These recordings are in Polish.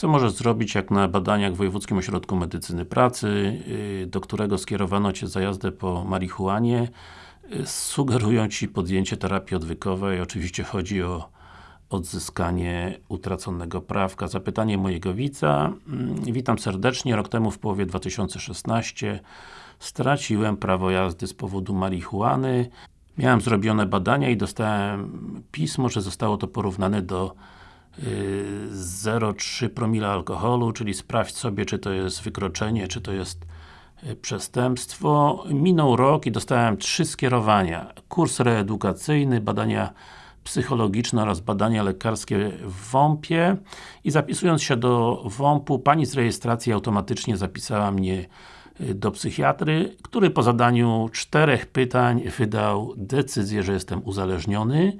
Co możesz zrobić, jak na badaniach w Wojewódzkim Ośrodku Medycyny Pracy, yy, do którego skierowano Cię za jazdę po marihuanie, yy, sugerują Ci podjęcie terapii odwykowej, oczywiście chodzi o odzyskanie utraconego prawka. Zapytanie mojego widza. Mm, Witam serdecznie. Rok temu w połowie 2016 straciłem prawo jazdy z powodu marihuany. Miałem zrobione badania i dostałem pismo, że zostało to porównane do 0,3 promila alkoholu, czyli sprawdź sobie, czy to jest wykroczenie, czy to jest yy, przestępstwo. Minął rok i dostałem trzy skierowania. Kurs reedukacyjny, badania psychologiczne oraz badania lekarskie w WOMP-ie i zapisując się do WOMP-u, Pani z rejestracji automatycznie zapisała mnie y, do psychiatry, który po zadaniu czterech pytań wydał decyzję, że jestem uzależniony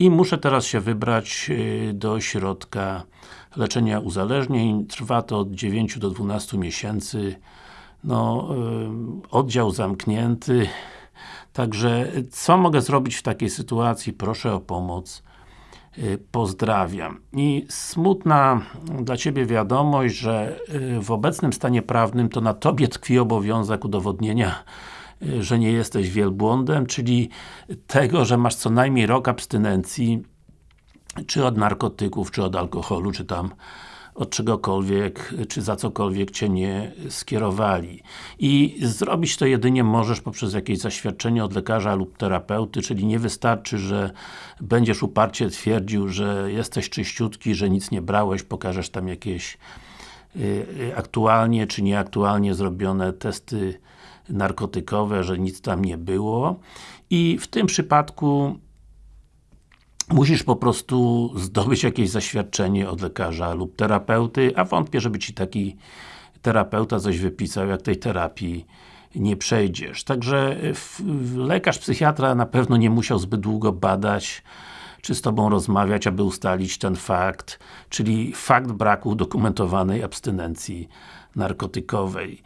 i muszę teraz się wybrać y, do ośrodka leczenia uzależnień. Trwa to od 9 do 12 miesięcy. No, yy, oddział zamknięty. Także, co mogę zrobić w takiej sytuacji? Proszę o pomoc. Yy, Pozdrawiam. I smutna dla Ciebie wiadomość, że w obecnym stanie prawnym to na Tobie tkwi obowiązek udowodnienia że nie jesteś wielbłądem, czyli tego, że masz co najmniej rok abstynencji czy od narkotyków, czy od alkoholu, czy tam od czegokolwiek, czy za cokolwiek Cię nie skierowali. I zrobić to jedynie możesz poprzez jakieś zaświadczenie od lekarza lub terapeuty, czyli nie wystarczy, że będziesz uparcie twierdził, że jesteś czyściutki, że nic nie brałeś, pokażesz tam jakieś y, aktualnie czy nieaktualnie zrobione testy narkotykowe, że nic tam nie było. I w tym przypadku musisz po prostu zdobyć jakieś zaświadczenie od lekarza lub terapeuty, a wątpię, żeby Ci taki terapeuta coś wypisał, jak tej terapii nie przejdziesz. Także lekarz, psychiatra na pewno nie musiał zbyt długo badać, czy z Tobą rozmawiać, aby ustalić ten fakt, czyli fakt braku udokumentowanej abstynencji narkotykowej.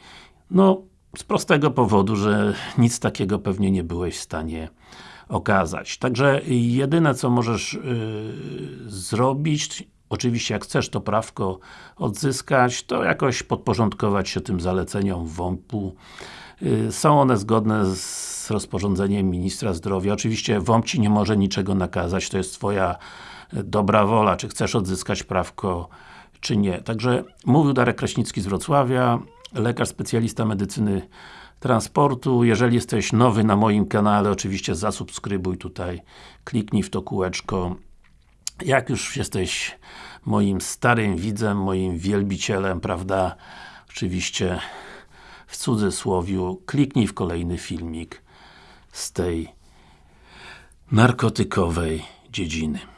No, z prostego powodu, że nic takiego pewnie nie byłeś w stanie okazać. Także jedyne co możesz yy, zrobić, oczywiście jak chcesz to prawko odzyskać, to jakoś podporządkować się tym zaleceniom WOMP-u. Yy, są one zgodne z rozporządzeniem Ministra Zdrowia. Oczywiście WOMP Ci nie może niczego nakazać, to jest Twoja dobra wola, czy chcesz odzyskać prawko, czy nie. Także mówił Darek Kraśnicki z Wrocławia, lekarz specjalista medycyny transportu. Jeżeli jesteś nowy na moim kanale, oczywiście zasubskrybuj tutaj, kliknij w to kółeczko. Jak już jesteś moim starym widzem, moim wielbicielem, prawda, oczywiście w cudzysłowiu, kliknij w kolejny filmik z tej narkotykowej dziedziny.